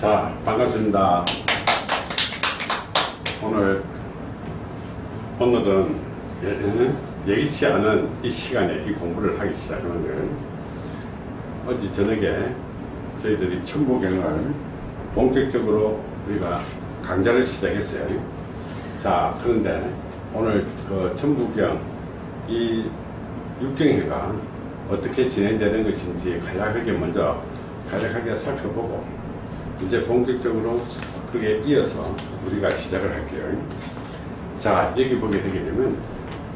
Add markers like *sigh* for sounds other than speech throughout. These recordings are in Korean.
자 반갑습니다. 오늘 오늘은 예, 예기치 않은 이 시간에 이 공부를 하기 시작하는 어제 저녁에 저희들이 천부경을 본격적으로 우리가 강좌를 시작했어요. 자 그런데 오늘 그 천부경 이 육경회가 어떻게 진행되는 것인지 간략하게 먼저 간략하게 살펴보고 이제 본격적으로 그게 이어서 우리가 시작을 할게요. 자 여기 보게 되게 되면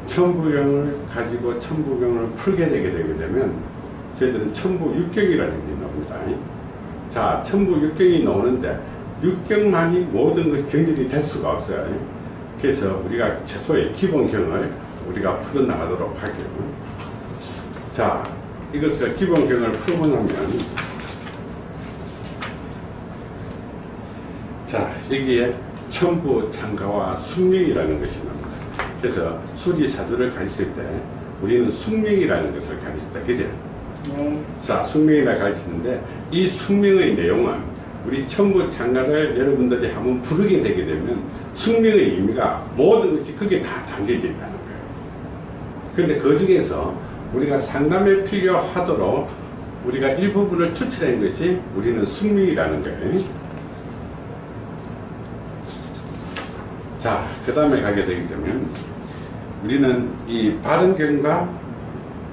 천부경을 가지고 천부경을 풀게 되게 되게 되면 저희들은 천부육경이라는 게 나옵니다. 자 천부육경이 나오는데 육경만이 모든 것이 경전이 될 수가 없어요. 그래서 우리가 최소의 기본경을 우리가 풀어나가도록 할게요. 자 이것을 기본경을 풀고 나면 자 여기에 천부 창가와 숙명이라는 것이 나옵니다. 그래서 수지사주를 가르칠 때 우리는 숙명이라는 것을 가르친다. 그죠? 네. 자 숙명이라 가르치는데 이 숙명의 내용은 우리 천부 창가를 여러분들이 한번 부르게 되게 되면 숙명의 의미가 모든 것이 그게 다 담겨져 있다는 거예요. 그런데 그 중에서 우리가 상담에 필요하도록 우리가 일부분을 추출한 것이 우리는 숙명이라는 거예요. 자, 그 다음에 가게 되게 되면 우리는 이 바른경과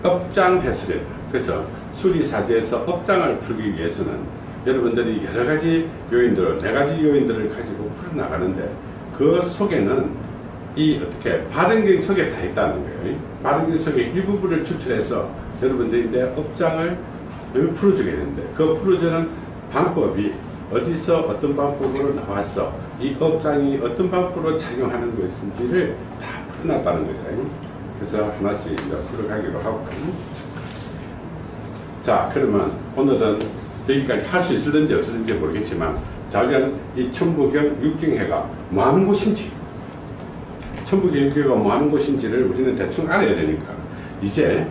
업장 해설에서 그래서 수리사주에서 업장을 풀기 위해서는 여러분들이 여러 가지 요인들, 네 가지 요인들을 가지고 풀어나가는데 그 속에는 이 어떻게 바른경 속에 다 있다는 거예요. 바른경 속에 일부분을 추출해서 여러분들이 내 업장을 풀어주게 되는데 그 풀어주는 방법이 어디서 어떤 방법으로 나왔어 이 업장이 어떤 방법으로 작용하는 것인지를 다 풀어놨다는 거죠. 그래서 하나씩 이제 풀어가기로 하고 자 그러면 오늘은 여기까지 할 수 있을는지 없을는지 모르겠지만 자기는 이 천부경 육경회가 뭐 하는 곳인지 천부경 육경회가 뭐 하는 곳인지를 우리는 대충 알아야 되니까 이제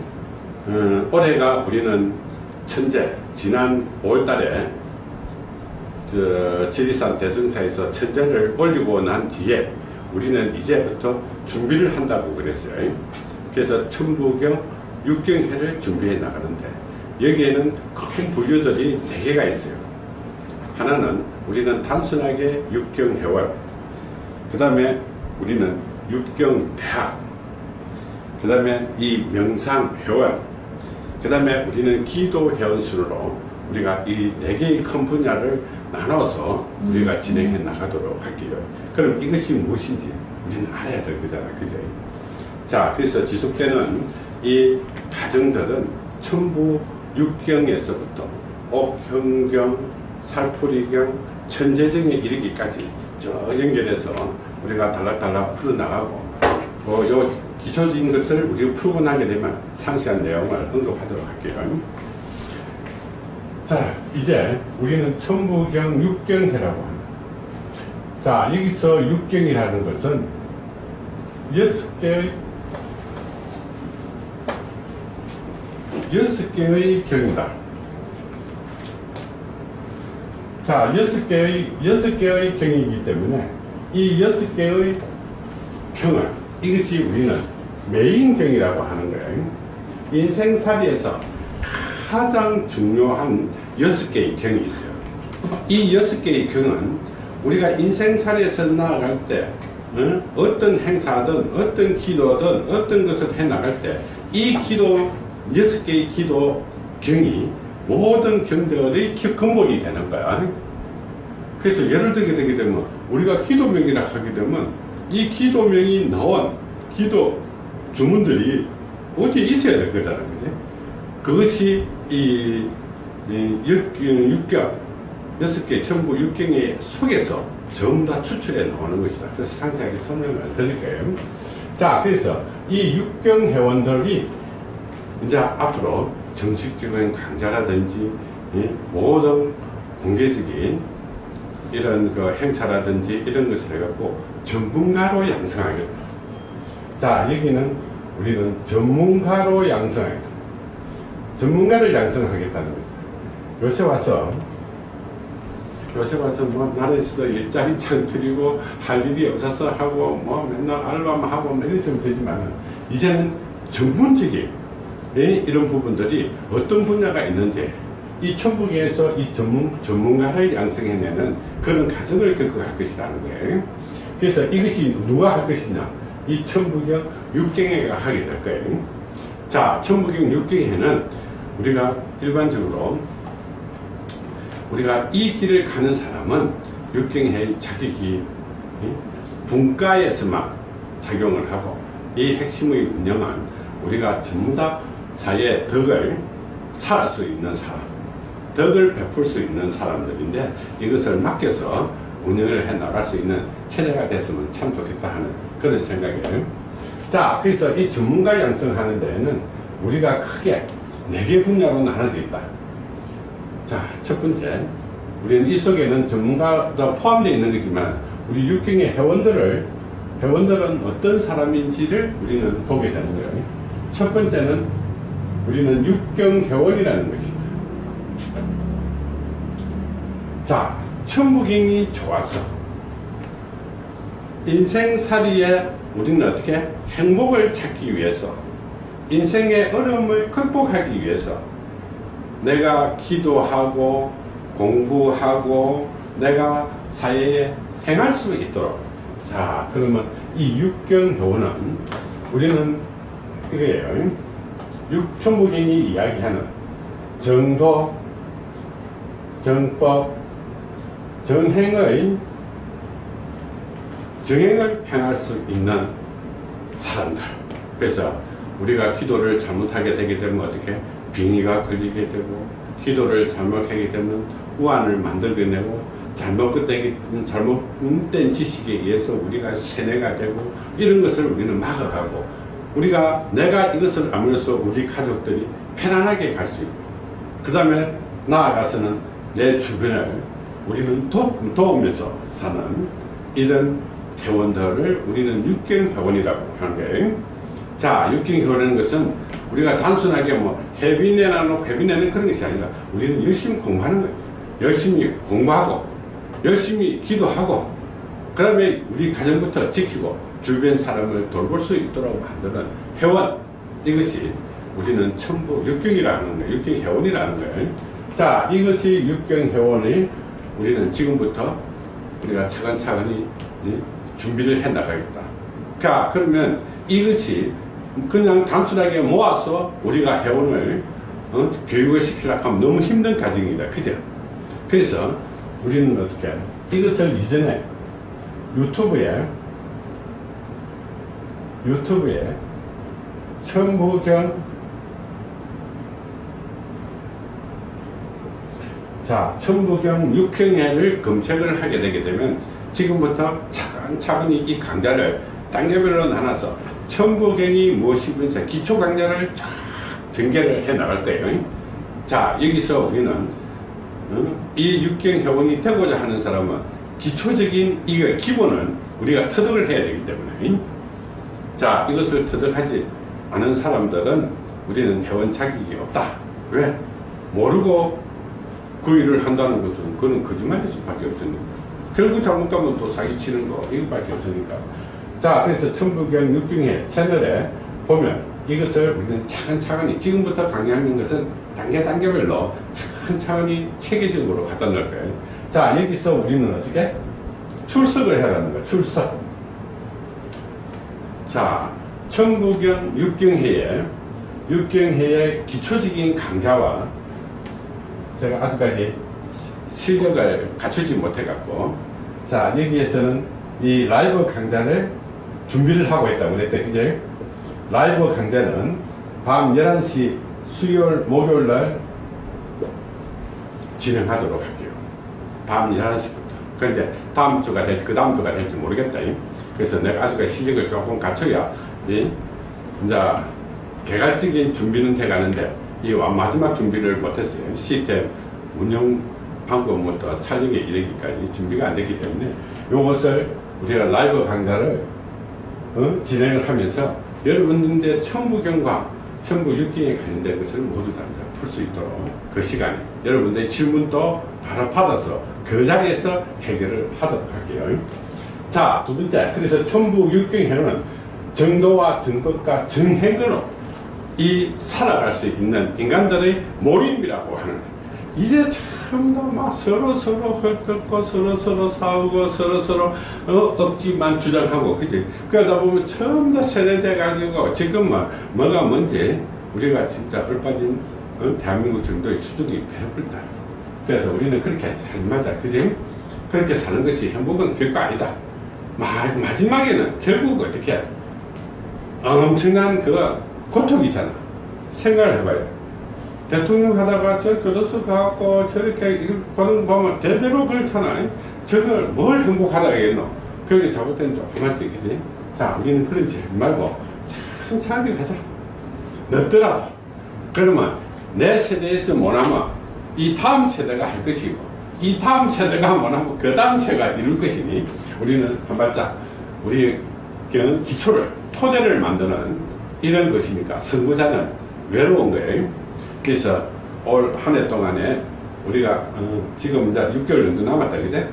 어, 올해가 우리는 천재 지난 5월 달에 저 지리산 대승사에서 천재를 올리고 난 뒤에 우리는 이제부터 준비를 한다고 그랬어요. 그래서 천부경 육경회를 준비해 나가는데 여기에는 큰 분류들이 4개가 있어요. 하나는 우리는 단순하게 육경회원 그 다음에 우리는 육경대학 그 다음에 이 명상회원 그 다음에 우리는 기도회원 순으로 우리가 이 4개의 큰 분야를 나눠서 우리가 진행해 나가도록 할게요. 그럼 이것이 무엇인지 우리는 알아야 될 거잖아. 그죠? 자, 그래서 지속되는 이 과정들은 전부 육경에서부터 옥형경, 살풀이경, 천재경에 이르기까지 쭉 연결해서 우리가 달락달락 풀어나가고 뭐 요 기초적인 것을 우리가 풀고 나게 되면 상세한 내용을 언급하도록 할게요. 자, 이제 우리는 천부경 육경회라고 합니다. 자, 여기서 육경이라는 것은 여섯 개의 여섯 개의 경이다. 자, 여섯 개의 여섯 개의 경이기 때문에 이 여섯 개의 경을 이것이 우리는 메인경이라고 하는 거예요. 인생살이에서 가장 중요한 여섯 개의 경이 있어요. 이 여섯 개의 경은 우리가 인생살이에서 나아갈 때 어? 떤 행사든 어떤 기도든 어떤 것을 해 나갈 때 이 기도 여섯 개의 기도 경이 모든 경들의 근본이 되는 거야. 그래서 예를 들게 되게 되면 우리가 기도명이라 하게 되면 이 기도명이 나온 기도 주문들이 어디에 있어야 될 거잖아. 그지? 그것이 이, 이 육경, 육경, 여섯 개 전부 육경의 속에서 전부 다 추출해 나오는 것이다. 그래서 상세하게 설명을 드릴게요. 자, 그래서 이 육경 회원들이 이제 앞으로 정식적인 강좌라든지 모든 공개적인 이런 그 행사라든지 이런 것을 해갖고 전문가로 양성하겠다. 자, 여기는 우리는 전문가로 양성하겠다. 전문가를 양성하겠다는 것입니다. 요새 와서 요새 와서 뭐 나라에서도 일자리 창출이고 할 일이 없어서 하고 뭐 맨날 알바만 하고 뭐 이러시면 되지만 이제는 전문적인 이- 이런 부분들이 어떤 분야가 있는지 이 천북에서 이 전문, 전문가를 양성해내는 그런 과정을 겪어갈 것이라는 거예요. 그래서 이것이 누가 할 것이냐? 이 천부경 육경회가 하게 될 거예요. 자, 천부경 육경회는 우리가 일반적으로 우리가 이 길을 가는 사람은 육경회의 자격이 이 분과에서만 작용을 하고 이 핵심의 운영은 우리가 전부 다 사회의 덕을 살할 수 있는 사람, 덕을 베풀 수 있는 사람들인데 이것을 맡겨서 운영을 해 나갈 수 있는 체제가 됐으면 참 좋겠다 하는 그런 생각이에요. 자, 그래서 이 전문가 양성하는 데에는 우리가 크게 네 개 분야로 나눠져 있다. 자, 첫 번째, 우리는 이 속에는 전문가도 포함되어 있는 거지만 우리 육경의 회원들을 회원들은 어떤 사람인지를 우리는 보게 되는 거예요. 첫 번째는 우리는 육경 회원이라는 것이다. 자, 천부경이 좋아서 인생살이에 우리는 어떻게 행복을 찾기 위해서 인생의 어려움을 극복하기 위해서 내가 기도하고 공부하고 내가 사회에 행할 수 있도록. 자 그러면 이 육경교는 우리는 이거예요 육천부경이 이야기하는 정도 정법 정행의 정행을 행할 수 있는 사람들. 그래서 우리가 기도를 잘못하게 되게 되면 어떻게 빙의가 걸리게 되고 기도를 잘못하게 되면 우환을 만들게 되고 잘못된, 잘못된 지식에 의해서 우리가 세뇌가 되고 이런 것을 우리는 막아가고 우리가 내가 이것을 알면서 우리 가족들이 편안하게 갈 수 있고 그 다음에 나아가서는 내 주변을 우리는 도, 도우면서 사는 이런 회원들을 우리는 육경 회원이라고 하는 거예요. 자, 육경 회원이라는 것은 우리가 단순하게 뭐 회비 내라는 회비 내는 그런 것이 아니라 우리는 열심히 공부하는 거예요. 열심히 공부하고 열심히 기도하고 그 다음에 우리 가정부터 지키고 주변 사람을 돌볼 수 있도록 만드는 회원 이것이 우리는 천부 육경이라는 거예요. 육경 회원이라는 거예요. 자, 이것이 육경 회원이 우리는 지금부터 우리가 차근차근히 예, 준비를 해 나가겠다. 자, 그러면 이것이 그냥 단순하게 모아서 우리가 회원을 어, 교육을 시키려고 하면 너무 힘든 과정이다. 그죠? 그래서 우리는 어떻게 이것을 이전에 유튜브에 유튜브에 천부경 자 천부경 육형회를 검색을 하게 되게 되면 지금부터 차근차근히 이 강좌를 단계별로 나눠서 천부경이 무엇이면서 기초 강좌를 쫙 전개를 해 나갈 거예요. 자 여기서 우리는 어? 이 육경 회원이 되고자 하는 사람은 기초적인 이거 기본을 우리가 터득을 해야 되기 때문에 자 이것을 터득하지 않은 사람들은 우리는 회원 자격이 없다. 왜? 모르고 그 일을 한다는 것은 그는 거짓말일 수밖에 없으니까 결국 잘못하면 또 사기치는 거 이것밖에 없으니까 자 그래서 천부경 육경회 채널에 보면 이것을 우리는 차근차근히 지금부터 강의하는 것은 단계 단계별로 차근차근히 체계적으로 갖다 놓을 거예요. 자 여기서 우리는 어떻게? 출석을 해라는 거야 출석. 자 천부경 육경회에 육경회의 기초적인 강좌와 제가 아직까지 실력을 갖추지 못해 갖고 자 여기에서는 이 라이브 강좌를 준비를 하고 있다고 그랬대 그죠 라이브 강좌는 밤 11시 수요일 목요일 날 진행하도록 할게요. 밤 11시부터. 그런데 다음 주가 될지 그 다음 주가 될지 모르겠다 그래서 내가 아직까지 실력을 조금 갖춰야 이 이제 개괄적인 준비는 돼가는데 이 마지막 준비를 못했어요. 시스템 운영 방법부터 촬영에 이르기까지 준비가 안 됐기 때문에 이것을 우리가 라이브 강좌를 어? 진행을 하면서 여러분들의 천부경과 천부 육경에 관련된 것을 모두 다 풀 수 있도록 그 시간에 여러분들의 질문도 바로 받아서 그 자리에서 해결을 하도록 할게요. 자, 두 번째. 그래서 천부 육경에는 정도와 정법과 정행으로 이 살아갈 수 있는 인간들의 모임이라고 하는. 이제 전부 막 서로 서로 헐뜯고 서로 서로 싸우고 서로 서로 어, 억지만 주장하고 그지? 그러다 보면 전부 다 세뇌돼 가지고 지금 뭐 뭐가 뭔지 우리가 진짜 얼빠진 어, 대한민국 정도의 수준이 배불다. 그래서 우리는 그렇게 하지 말자 그지? 그렇게 사는 것이 행복은 결코 아니다. 마, 마지막에는 결국 어떻게 엄청난 그 고통이잖아. 생각을 해봐야 돼 대통령 하다가 저 교도소 가고 저렇게 이렇게 가는 거 보면 대대로 그렇잖아. 저걸 뭘 행복하다 하겠노? 그렇게 잘못된 조그맣지, 그지? 자, 우리는 그런 짓 말고 천천히 가자. 늦더라도. 그러면 내 세대에서 못하면 이 다음 세대가 할 것이고, 이 다음 세대가 못하면 그 다음 세대가 이룰 것이니, 우리는 한 발짝, 우리 기초를, 토대를 만드는 이런 것이니까, 선구자는 외로운 거예요. 그래서 올 한 해 동안에 우리가 어, 지금 이제 6개월 정도 남았다 그제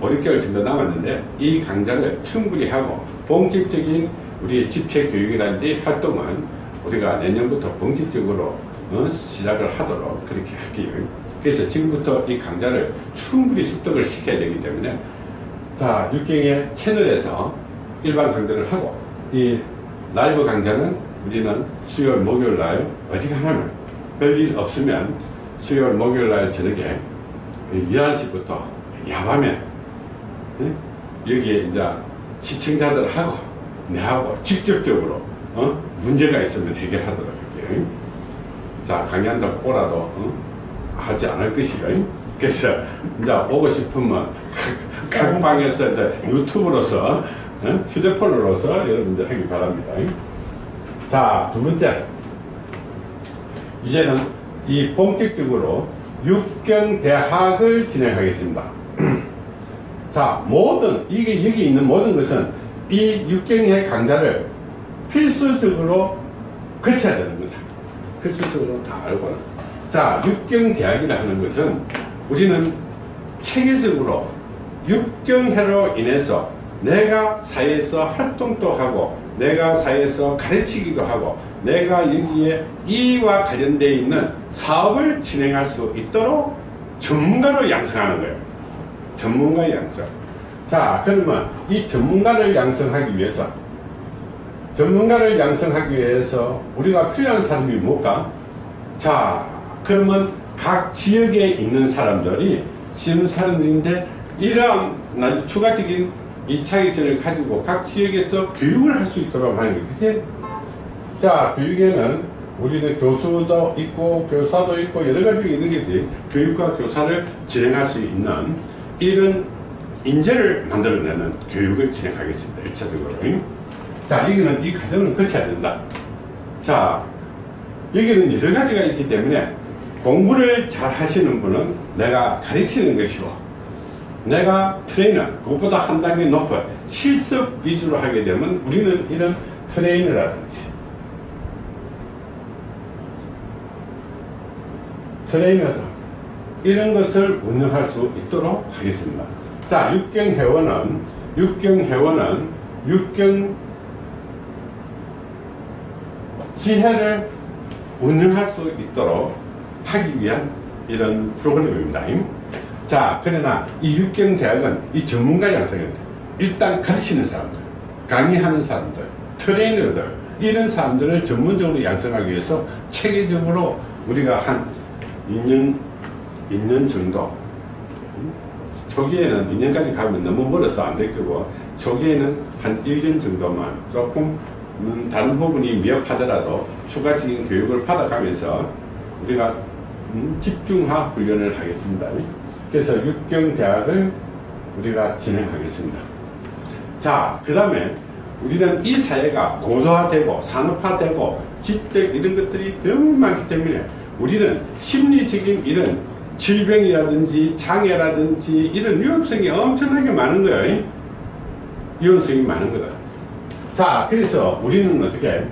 5, 6개월 정도 남았는데 이 강좌를 충분히 하고 본격적인 우리 집체 교육이라든지 활동은 우리가 내년부터 본격적으로 어, 시작을 하도록 그렇게 할게요. 그래서 지금부터 이 강좌를 충분히 습득을 시켜야 되기 때문에 자, 육경의 채널에서 일반 강좌를 하고 이 라이브 강좌는 우리는 수요일 목요일 날 어지간하면 별일 없으면 수요일 목요일 날 저녁에 11시부터 야밤에 여기에 이제 시청자들하고 내하고 직접적으로 어? 문제가 있으면 해결하도록 할게요. 자 강의한다고 오라도 어? 하지 않을 것이요. 그래서 이제 오고 싶으면 *laughs* 각 방에서 이제 유튜브로서 어? 휴대폰으로서 여러분들 하기 바랍니다. 자 두 번째 이제는 이 본격적으로 육경대학을 진행하겠습니다. *clears throat* 자, 모든, 이게 여기 있는 모든 것은 이 육경의 강좌를 필수적으로 거쳐야 되는 거다. 필수적으로 다 알고는. 자, 육경대학이라 하는 것은 우리는 체계적으로 육경회로 인해서 내가 사회에서 활동도 하고 내가 사회에서 가르치기도 하고 내가 여기에 이와 관련되어 있는 사업을 진행할 수 있도록 전문가로 양성하는 거예요. 전문가 양성. 자, 그러면 이 전문가를 양성하기 위해서 전문가를 양성하기 위해서 우리가 필요한 사람이 뭘까? 자, 그러면 각 지역에 있는 사람들이 쉬는 사람들인데 이러한 추가적인 이 차이점을 가지고 각 지역에서 교육을 할 수 있도록 하는 거지. 자, 교육에는 우리는 교수도 있고 교사도 있고 여러 가지가 있는 게지. 교육과 교사를 진행할 수 있는 이런 인재를 만들어내는 교육을 진행하겠습니다. 1차적으로. 자, 여기는 이 과정을 거쳐야 된다. 자, 여기는 여러 가지가 있기 때문에 공부를 잘 하시는 분은 내가 가르치는 것이고 내가 트레이너, 그것보다 한 단계 높은 실습 위주로 하게 되면 우리는 이런 트레이너라든지 트레이너다. 이런 것을 운영할 수 있도록 하겠습니다. 자, 육경회원은, 육경회원은, 육경 지혜를 운영할 수 있도록 하기 위한 이런 프로그램입니다. 자, 그러나 이 육경대학은 이 전문가 양성입니다. 일단 가르치는 사람들, 강의하는 사람들, 트레이너들, 이런 사람들을 전문적으로 양성하기 위해서 체계적으로 우리가 한 2년, 2년 정도 초기에는 2년까지 가면 너무 멀어서 안 될 거고 초기에는 한 1년 정도만 조금 음, 다른 부분이 미흡하더라도 추가적인 교육을 받아가면서 우리가 음, 집중화 훈련을 하겠습니다. 그래서 육경대학을 우리가 진행하겠습니다. 자, 그 다음에 우리는 이 사회가 고도화되고 산업화되고 집택 이런 것들이 너무 많기 때문에 우리는 심리적인 이런 질병이라든지 장애라든지 이런 위험성이 엄청나게 많은 거예요. 위험성이 많은 거다. 자, 그래서 우리는 어떻게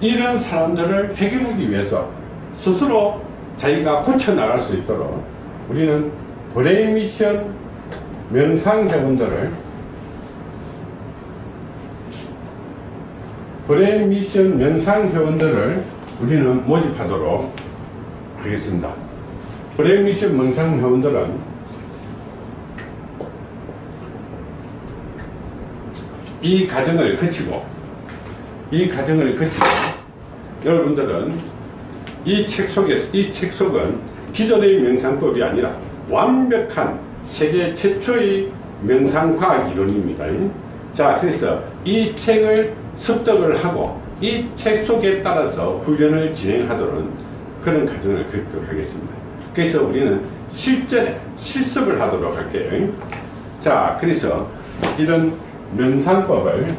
이런 사람들을 해결하기 위해서 스스로 자기가 고쳐나갈 수 있도록 우리는 brain mission 명상회원들을 brain mission 명상회원들을 우리는 모집하도록 하겠습니다. brain mission 명상회원들은 이 과정을 거치고 이 과정을 거치고 여러분들은 이 책 속에서 이 책 속은 기존의 명상법이 아니라 완벽한 세계 최초의 명상과학 이론입니다. 자 그래서 이 책을 습득을 하고 이 책 속에 따라서 훈련을 진행하도록 그런 과정을 걷도록 하겠습니다. 그래서 우리는 실전에 실습을 하도록 할게요. 자 그래서 이런 명상법을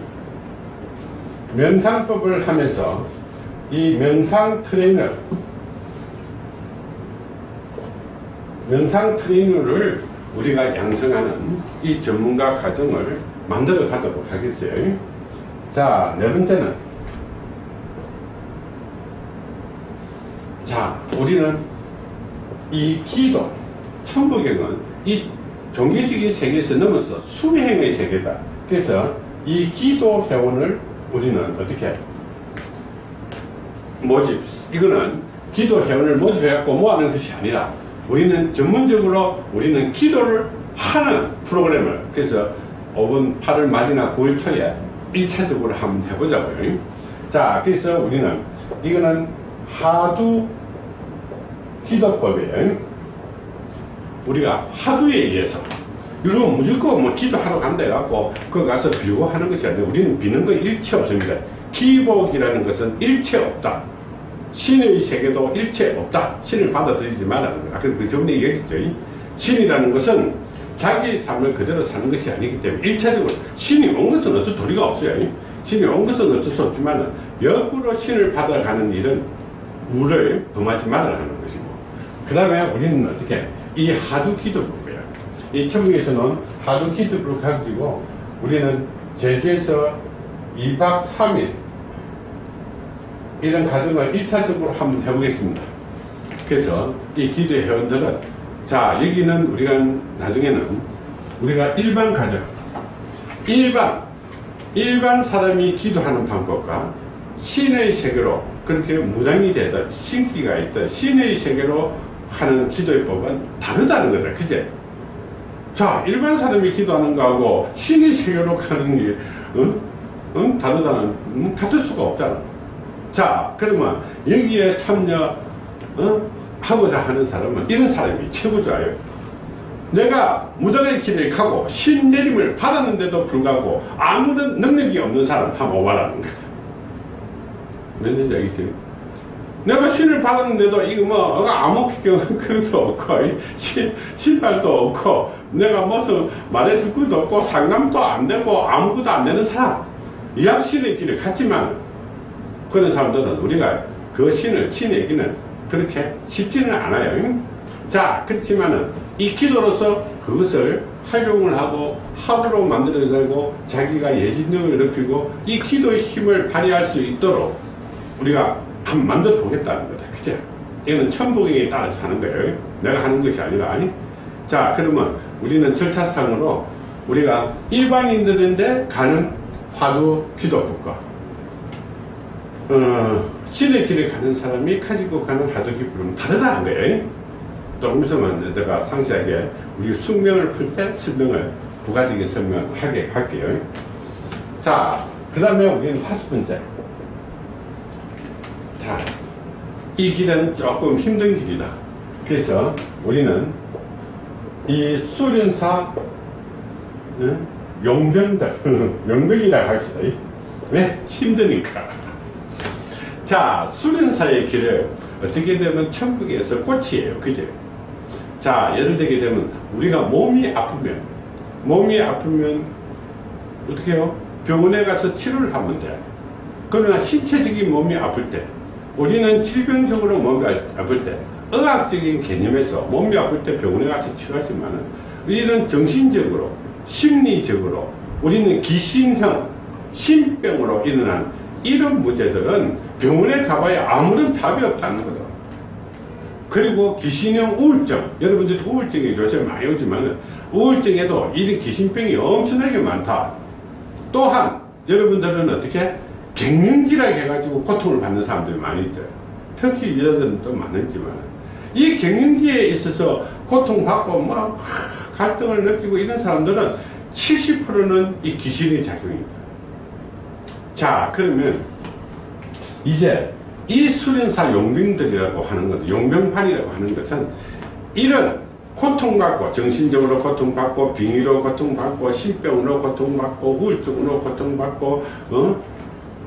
명상법을 하면서 이 명상 트레이너 명상 트레이너를 우리가 양성하는 이 전문가 과정을 만들어 가도록 하겠어요. 자, 네 번째는 자, 우리는 이 기도, 천부경은 이 종교적인 세계에서 넘어서 수행의 세계다. 그래서 이 기도 회원을 우리는 어떻게 모집. 이거는 기도 회원을 모집해갖고 모아는 것이 아니라 우리는 전문적으로 우리는 기도를 하는 프로그램을 그래서 5분 8월 말이나 9월 초에 1차적으로 한번 해보자고요. 자 그래서 우리는 이거는 하두 기도법이에요 우리가 하두에 의해서 이거 무조건 뭐 기도하러 간다 해갖고 그 가서 비고 하는 것이 아니라 우리는 비는 건 일체 없습니다. 기복이라는 것은 일체 없다. 신의 세계도 일체 없다. 신을 받아들이지 말라는 거. 아까 그 전에 얘기했죠. 신이라는 것은 자기 삶을 그대로 사는 것이 아니기 때문에 일차적으로 신이 온 것은 어쩔 도리가 없어요. 신이 온 것은 어쩔 수 없지만 역으로 신을 받아가는 일은 우를 범하지 말라는 것이고 그 다음에 우리는 어떻게 이 하두 기도법이에요. 이 천국에서는 하두 기도를 가지고 우리는 제주에서 2박 3일 이런 과정을 1차적으로 한번 해보겠습니다. 그래서 이 기도 회원들은 자 여기는 우리가 나중에는 우리가 일반 가정 일반 일반 사람이 기도하는 방법과 신의 세계로 그렇게 무장이 되다 신기가 있다 신의 세계로 하는 기도의 법은 다르다는 거다 그제 자 일반 사람이 기도하는 거하고 신의 세계로 가는 게 응? 응? 다르다는 응? 같을 수가 없잖아 자 그러면 여기에 참여 어? 하고자 하는 사람은 이런 사람이 최고 좋아요 내가 무당의 길을 가고 신내림을 받았는데도 불구하고 아무런 능력이 없는 사람 한번 오바라는 거다 뭔지 알겠지? 내가 신을 받았는데도 이거 뭐 아무 그것도 없고 신, 신발도 없고 내가 무슨 말해줄 것도 없고 상담도 안 되고 아무것도 안 되는 사람 이약 신의 길을 갔지만 그런 사람들은 우리가 그 신을 치내기는 그렇게 쉽지는 않아요. 자, 그렇지만은 이 기도로서 그것을 활용을 하고 합으로 만들어내고 자기가 예진력을 높이고 이 기도의 힘을 발휘할 수 있도록 우리가 한번 만들어 보겠다는 거다. 그죠? 이거는 천복에 따라서 하는 거예요. 내가 하는 것이 아니라. 아니? 자, 그러면 우리는 절차상으로 우리가 일반인들인데 가는 화두 기도법과 어, 신의 길을 가는 사람이 가지고 가는 하도기 부름은 다르다는 거예요. 조금 있으면 내가 상세하게 우리 숙명을 풀 때 설명을 부가적인 설명하게 할게요. 자, 그 다음에 우리는 번째. 자, 이 길은 조금 힘든 길이다. 그래서 우리는 이 수련사 어? 용병들, *laughs* 용병이라고 합시다. 왜? 힘드니까. 자, 수련사의 길을 어떻게 되면 천국에서 꽃이에요. 그죠? 자, 예를 들게 되면 우리가 몸이 아프면, 몸이 아프면 어떻게 해요? 병원에 가서 치료를 하면 돼. 그러나 신체적인 몸이 아플 때, 우리는 질병적으로 몸이 아플 때, 의학적인 개념에서 몸이 아플 때 병원에 가서 치료하지만은, 우리는 정신적으로, 심리적으로, 우리는 기신형, 신병으로 일어난 이런 문제들은 병원에 가봐야 아무런 답이 없다는 거다. 그리고 귀신형 우울증 여러분들이 우울증이 요새 많이 오지만 우울증에도 이런 귀신병이 엄청나게 많다 또한 여러분들은 어떻게 갱년기라 해가지고 고통을 받는 사람들이 많이 있죠 특히 여자들은 또 많았지만. 이 갱년기에 있어서 고통받고 막 갈등을 느끼고 이런 사람들은 70%는 이 귀신의 작용입니다. 자 그러면 이제 이 수련사 용병들이라고 하는 것, 용병판이라고 하는 것은 이런 고통받고 정신적으로 고통받고 빙의로 고통받고 신병으로 고통받고 우울증으로 고통받고 어?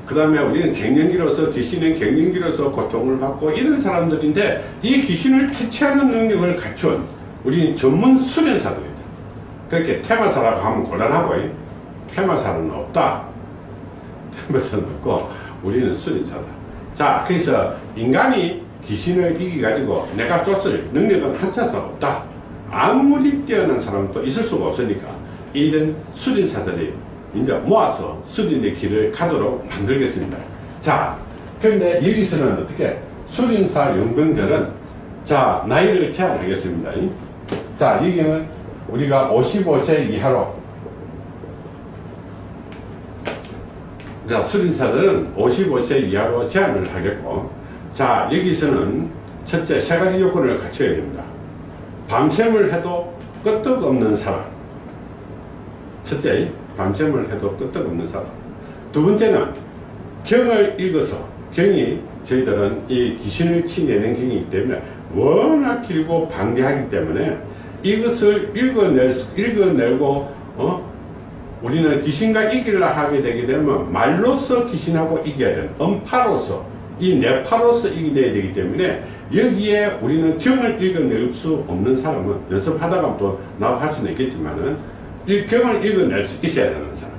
그 다음에 우리는 갱년기로서 귀신은 갱년기로서 고통을 받고 이런 사람들인데 이 귀신을 퇴치하는 능력을 갖춘 우리 전문 수련사들이다. 그렇게 테마사라고 하면 곤란하고 테마사는 없다. 테마사는 없고 우리는 수련사다. 자 그래서 인간이 귀신을 이기가지고 내가 쫓을 능력은 한차도 없다. 아무리 뛰어난 사람도 있을 수가 없으니까 이런 수린사들이 이제 모아서 수린의 길을 가도록 만들겠습니다 자 그런데 여기서는 어떻게 수린사 용병들은 자 나이를 제한하겠습니다 자 여기는 우리가 55세 이하로 자, 수린사들은 55세 이하로 제한을 하겠고, 자, 여기서는 첫째, 세 가지 요건을 갖춰야 됩니다. 밤샘을 해도 끄떡없는 사람. 첫째, 밤샘을 해도 끄떡없는 사람. 두 번째는 경을 읽어서, 경이 저희들은 이 귀신을 치내는 경이기 때문에 워낙 길고 방대하기 때문에 이것을 읽어낼, 읽어내고, 어? 우리는 귀신과 이기려 하게 되게 되면 말로서 귀신하고 이겨야 되는 음파로서 이 뇌파로서 이겨야 되기 때문에 여기에 우리는 경을 읽어낼 수 없는 사람은 연습하다가 또 나와 할 수는 있겠지만은 이 경을 읽어낼 수 있어야 되는 사람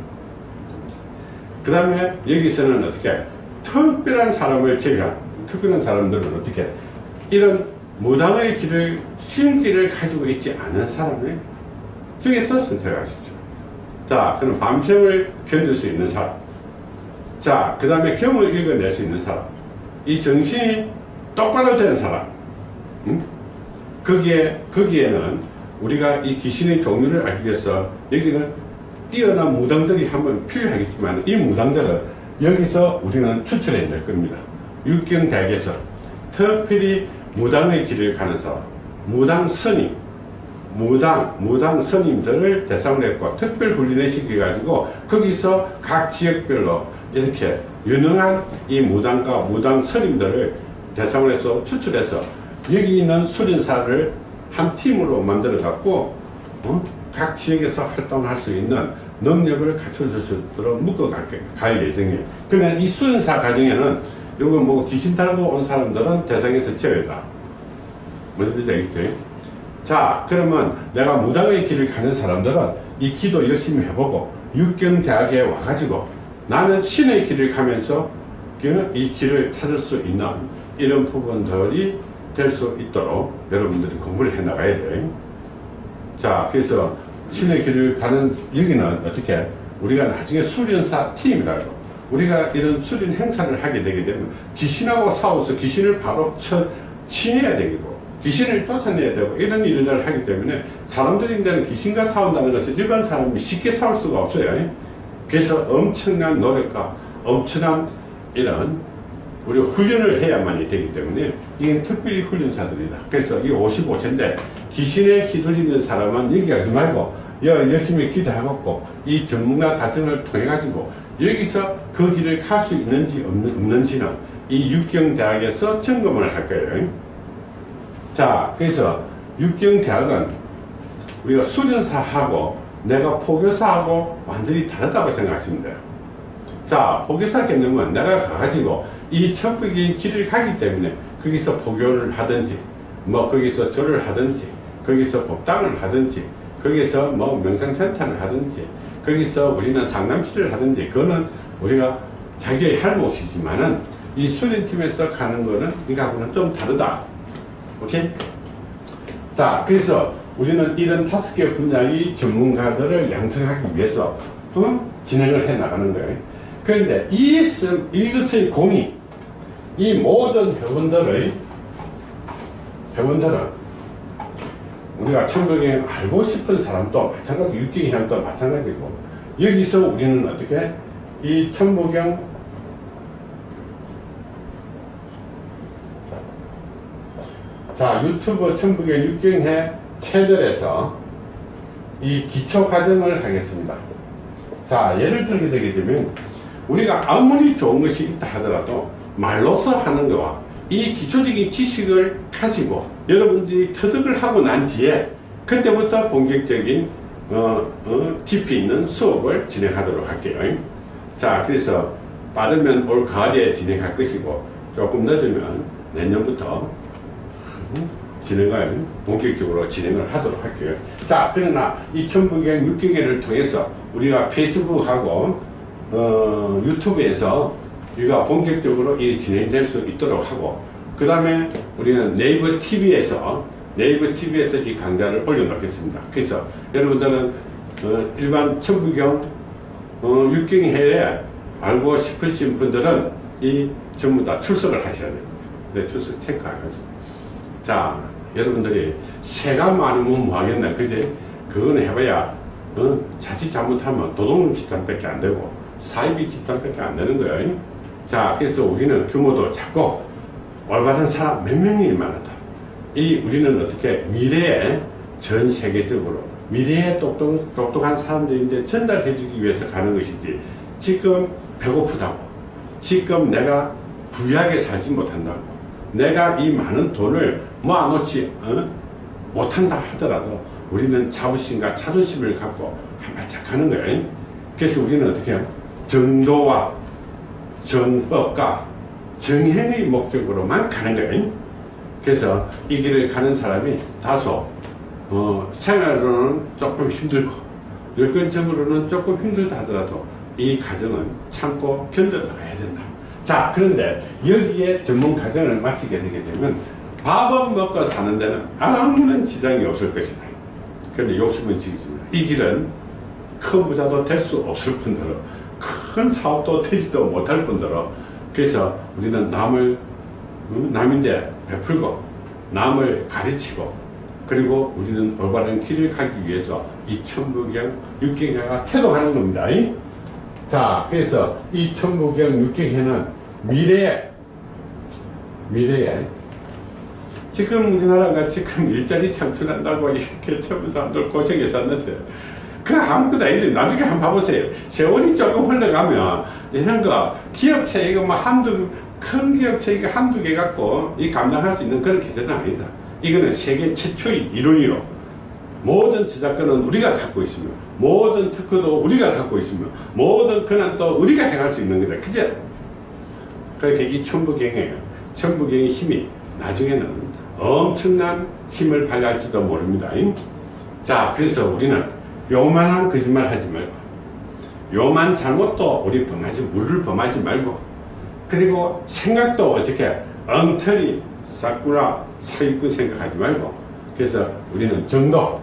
그 다음에 여기서는 어떻게 특별한 사람을 제외한 특별한 사람들은 어떻게 이런 무당의 길을 신기를 가지고 있지 않은 사람을 중에서 선택하십시오 자, 그럼 밤샘을 견딜 수 있는 사람. 자, 그 다음에 경을 읽어낼 수 있는 사람. 이 정신이 똑바로 되는 사람. 응? 거기에, 거기에는 우리가 이 귀신의 종류를 알기 위해서 여기는 뛰어난 무당들이 한번 필요하겠지만 이 무당들은 여기서 우리는 추출해 낼 겁니다. 육경대학에서 특별히 무당의 길을 가는 사람, 무당 스님, 무당, 무당 스님들을 대상으로 했고 특별 훈련을 시켜가지고 거기서 각 지역별로 이렇게 유능한 이 무당과 무당 스님들을 대상으로 해서 추출해서 여기 있는 수련사를 한 팀으로 만들어 갖고 어? 각 지역에서 활동할 수 있는 능력을 갖춰줄 수 있도록 묶어갈 갈 예정이에요. 그러면 이 수련사 과정에는 요거 뭐 귀신 달고 온 사람들은 대상에서 제외다. 무슨 뜻인지 알겠죠? 자 그러면 내가 무당의 길을 가는 사람들은 이 기도 열심히 해보고 육경대학에 와가지고 나는 신의 길을 가면서 이 길을 찾을 수 있는 이런 부분들이 될 수 있도록 여러분들이 공부를 해 나가야 돼. 자, 그래서 신의 길을 가는 여기는 어떻게 우리가 나중에 수련사 팀이라고 우리가 이런 수련 행사를 하게 되게 되면 귀신하고 싸워서 귀신을 바로 쳐, 치내야 되고 귀신을 쫓아내야 되고 이런 일을 하기 때문에 사람들인데는 귀신과 싸운다는 것은 일반 사람이 쉽게 싸울 수가 없어요. 그래서 엄청난 노력과 엄청난 이런 우리 훈련을 해야만이 되기 때문에 이게 특별히 훈련사들이다. 그래서 이 55세인데 귀신에 휘둘리는 사람은 여기 가지 말고 열심히 기도해갖고 이 전문가 과정을 통해 가지고 여기서 그 길을 갈수 있는지 없는지는 이 육경대학에서 점검을 할 거예요. 자, 그래서 육경대학은 우리가 수련사하고 내가 포교사하고 완전히 다르다고 생각하시면 돼요. 자, 포교사 개념은 내가 가가지고 이 천국의 길을 가기 때문에 거기서 포교를 하든지, 뭐 거기서 절을 하든지, 거기서 법당을 하든지, 거기서 뭐 명상센터를 하든지, 거기서 우리는 상담실을 하든지, 그거는 우리가 자기의 할 몫이지만은 이 수련팀에서 가는 거는 이거하고는 좀 다르다. 오케이? 자, 그래서 우리는 이런 다섯 개 분야의 전문가들을 양성하기 위해서 어? 진행을 해 나가는 거예요. 그런데 이것은, 이것의 공이 이 모든 회원들의 회원들은 우리가 천국에 알고 싶은 사람도 마찬가지, 육경의 사람도 마찬가지고 여기서 우리는 어떻게 이 천부경 자 유튜브 천부경 육경회 채널에서 이 기초 과정을 하겠습니다. 자 예를 들게 되게 되면 우리가 아무리 좋은 것이 있다 하더라도 말로서 하는 거와 이 기초적인 지식을 가지고 여러분들이 터득을 하고 난 뒤에 그때부터 본격적인 어, 어, 깊이 있는 수업을 진행하도록 할게요. 자 그래서 빠르면 올 가을에 진행할 것이고 조금 늦으면 내년부터 진행을 본격적으로 진행을 하도록 할게요. 자 그러나 이 천부경 6개월을 통해서 우리가 페이스북하고 어, 유튜브에서 우리가 본격적으로 이 진행될 수 있도록 하고 그 다음에 우리는 네이버 TV에서 네이버 TV에서 이 강좌를 올려놓겠습니다. 그래서 여러분들은 어, 일반 천부경 어, 육경회에 알고 싶으신 분들은 이 전부 다 출석을 하셔야 됩니다. 네, 출석 체크하셔서 자 여러분들이 새가 많으면 뭐하겠나 그지 그거는 해봐야 어? 자칫 잘못하면 도둑놈 집단밖에 안 되고 사이비 집단밖에 안 되는 거예요 자 그래서 우리는 규모도 작고 올바른 사람 몇 명이 많았다 이 우리는 어떻게 미래에 전 세계적으로 미래에 똑똑, 똑똑한 사람들인데 전달해 주기 위해서 가는 것이지 지금 배고프다고 지금 내가 부유하게 살지 못한다고 내가 이 많은 돈을 모아놓지 어? 못한다 하더라도 우리는 자부심과 자존심을 갖고 한 발짝 가는 거예요. 그래서 우리는 어떻게 해요? 정도와 정법과 정행의 목적으로만 가는 거예요. 그래서 이 길을 가는 사람이 다소 어, 생활로는 조금 힘들고 여건적으로는 조금 힘들다 하더라도 이 과정은 참고 견뎌나가야 된다. 자 그런데 여기에 전문 과정을 마치게 되게 되면 밥은 먹고 사는 데는 아무런 지장이 없을 것이다. 그런데 욕심은 지겠습니다. 이 길은 큰 부자도 될 수 없을 뿐더러 큰 사업도 되지도 못할 뿐더러 그래서 우리는 남을 남인데 베풀고 남을 가르치고 그리고 우리는 올바른 길을 가기 위해서 이 천부경 육경회가 태동하는 겁니다. 자 그래서 이 천부경 육경회는 미래에 미래에 지금 우리나라가 지금 일자리 창출한다고 *laughs* 이렇게 젊은 사람들 고생해서 왔는데 그 아무거나 이래 나중에 한번 봐보세요. 세월이 조금 흘러가면 이런 거 기업체 이거 뭐 한두 큰 기업체 이거 한두 개 갖고 이 감당할 수 있는 그런 계산은 아니다. 이거는 세계 최초의 이론이로 모든 저작권은 우리가 갖고 있으며 모든 특허도 우리가 갖고 있으며 모든 권한도 우리가 행할 수 있는 거다. 그죠? 그렇게 이 천부경의 천부경의 힘이 나중에는 엄청난 힘을 발휘할지도 모릅니다. 자, 그래서 우리는 요만한 거짓말 하지 말고, 요만 잘못도 우리 범하지, 물을 범하지 말고, 그리고 생각도 어떻게 엉터리, 싹구라, 사기꾼 생각하지 말고, 그래서 우리는 정도.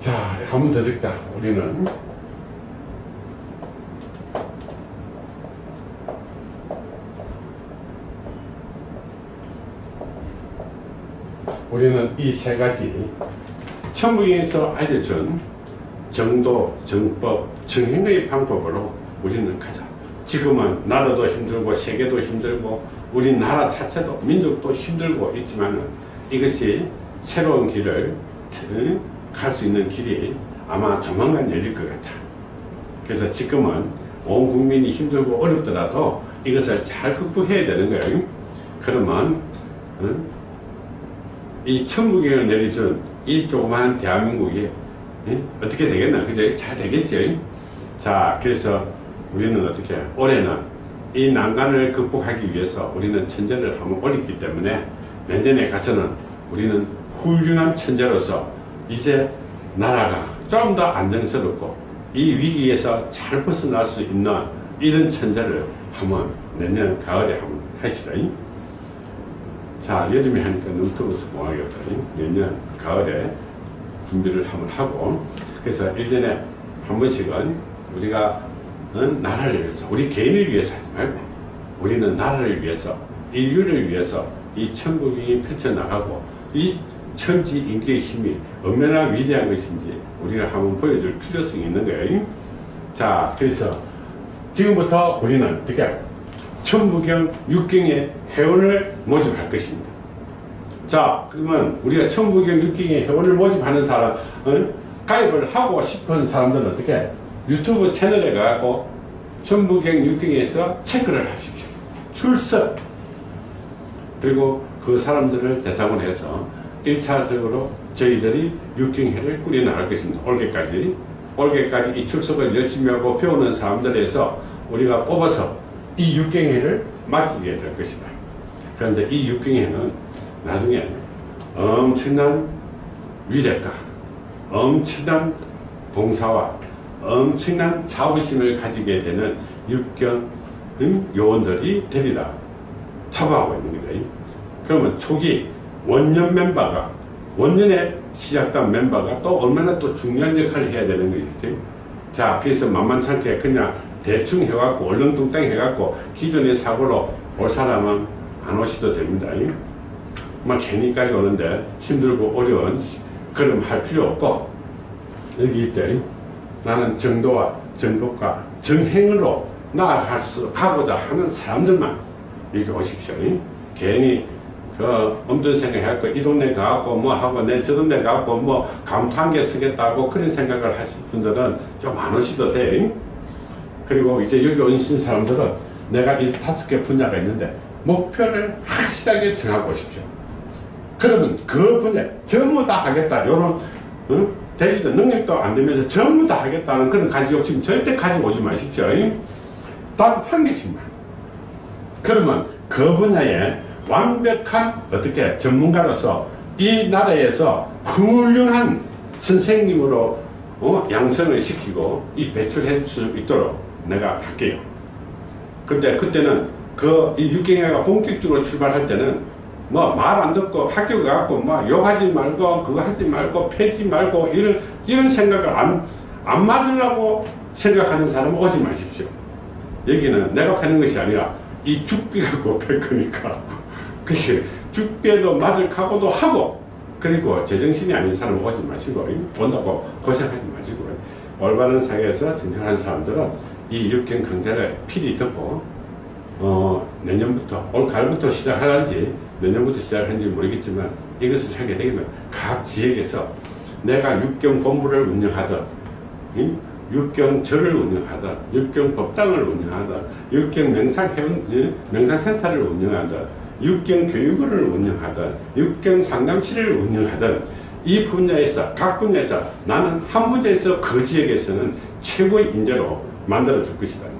자, 한 번더 듣자. 우리는 우리는 이 세 가지 천부에서 알려준 정도, 정법, 정행의 방법으로 우리는 가자. 지금은 나라도 힘들고 세계도 힘들고 우리나라 자체도 민족도 힘들고 있지만 이것이 새로운 길을 갈 수 있는 길이 아마 조만간 열릴 것 같아. 그래서 지금은 온 국민이 힘들고 어렵더라도 이것을 잘 극복해야 되는 거예요. 그러면 이 천국에 내리준 이 조그마한 대한민국이 예? 어떻게 되겠나 그죠 잘 되겠죠 자 그래서 우리는 어떻게 올해는 이 난간을 극복하기 위해서 우리는 천재를 한번 올렸기 때문에 내년에 가서는 우리는 훌륭한 천재로서 이제 나라가 좀 더 안정스럽고 이 위기에서 잘 벗어날 수 있는 이런 천재를 한번 내년 가을에 한번 합시다. 자 여름에 하니까 너무 더워서 뭐하겠다 내년 가을에 준비를 한번 하고 그래서 1년에 한 번씩은 우리가 나라를 위해서 우리 개인을 위해서 하지 말고 우리는 나라를 위해서 인류를 위해서 이 천국이 펼쳐나가고 이 천지 인기의 힘이 얼마나 위대한 것인지 우리가 한번 보여줄 필요성이 있는 거예요. 자, 그래서 지금부터 우리는 어떻게 천부경 육경의 회원을 모집할 것입니다. 자, 그러면 우리가 천부경 육경의 회원을 모집하는 사람, 어? 가입을 하고 싶은 사람들은 어떻게 유튜브 채널에 가고 천부경 육경에서 체크를 하십시오. 출석. 그리고 그 사람들을 대상으로 해서 1차적으로 저희들이 육경회를 꾸려나갈 것입니다. 올해까지. 올해까지 이 출석을 열심히 하고 배우는 사람들에서 우리가 뽑아서 이 육경회를 맡기게 될 것이다. 그런데 이 육경회는 나중에 엄청난 위력과 엄청난 봉사와 엄청난 자부심을 가지게 되는 육경 요원들이 되리라 자부하고 있는 거예요. 그러면 초기 원년 멤버가 원년에 시작된 멤버가 또 얼마나 또 중요한 역할을 해야 되는 것이지. 자, 그래서 만만찮게 그냥 대충 해갖고 얼렁뚱땅 해갖고 기존의 사고로 올 사람은 안 오셔도 됩니다. 막 괜히까지 오는데 힘들고 어려운 그럼 할 필요 없고 여기 있죠. 나는 정도와 정복과 정행으로 나아가고자 하는 사람들만 이렇게 오십시오. 괜히 그 엄든 생각해갖고 이 동네 가갖고 뭐 하고 내 저 동네 가갖고 뭐개 쓰겠다고 그런 생각을 하실 분들은 좀 안 오셔도 돼. 그리고 이제 여기 오신 사람들은 내가 이 다섯 개 분야가 있는데 목표를 확실하게 정하고 오십시오. 그러면 그 분야 전부 다 하겠다. 요런 응? 대지도 능력도 안 되면서 전부 다 하겠다는 그런 가지 욕심 절대 가지고 오지 마십시오. 단한 개씩만. 그러면 그 분야에 완벽한 어떻게 전문가로서 이 나라에서 훌륭한 선생님으로 어? 양성을 시키고 이 배출해 줄 수 있도록 내가 할게요. 근데 그때는 그이 육경회가 본격적으로 출발할 때는 뭐 말 안 듣고 학교 가갖고 뭐 욕하지 말고 그거 하지 말고 패지 말고 이런 이런 생각을 안, 안 맞으려고 생각하는 사람은 오지 마십시오. 여기는 내가 패는 것이 아니라 이 죽비 갖고 팰 거니까. 그게 죽비에도 맞을 각오도 하고 그리고 제정신이 아닌 사람은 오지 마시고 온다고 고생하지 마시고 올바른 사회에서 정정한 사람들은 이 육경 강좌를 필히 듣고 어, 내년부터 올 가을부터 시작하는지 내년부터 시작하는지 모르겠지만 이것을 하게 되면 각 지역에서 내가 육경 본부를 운영하든 응? 육경절을 운영하든 육경 법당을 운영하든 육경 명상회원 명상센터를 운영하든 육경 교육원을 운영하든 육경 상담실을 운영하든 이 분야에서 각 분야에서 나는 한 분야에서 그 지역에서는 최고의 인재로 만들어 줄 것이다.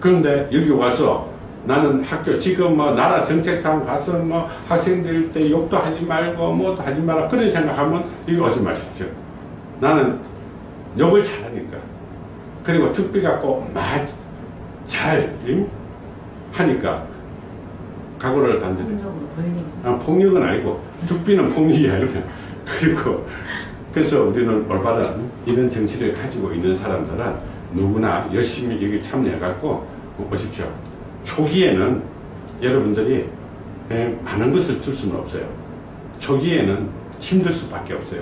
그런데 여기 와서 나는 학교 지금 뭐 나라 정책상 가서 뭐 학생들 때 욕도 하지 말고 뭐도 하지 마라 그런 생각하면 여기 오지 마십시오. 나는 욕을 잘하니까 그리고 죽비 갖고 잘 하니까 각오를 단단히 아, 폭력은 아니고 죽비는 폭력이 아니다. *laughs* 그리고 그래서 우리는 올바른 이런 정치를 가지고 있는 사람들은 누구나 열심히 여기 참여해갖고 오십시오. 초기에는 여러분들이 예, 많은 것을 줄 수는 없어요. 초기에는 힘들 수밖에 없어요.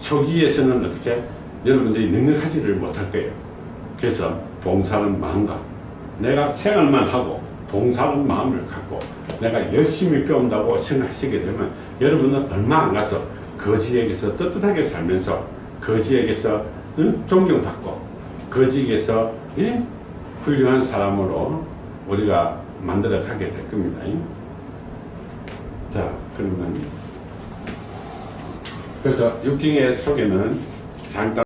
초기에서는 어떻게 여러분들이 능력하지를 못할 거예요. 그래서 봉사는 마음과 내가 생활만 하고 봉사하는 마음을 갖고 내가 열심히 배운다고 생각하시게 되면 여러분은 얼마 안 가서 그 지역에서 떳떳하게 살면서 그 지역에서 응? 존경받고 그 지역에서 응? 훌륭한 사람으로 우리가 만들어 가게 될 겁니다. 자 그러면 그래서 육경의 속에는 잠깐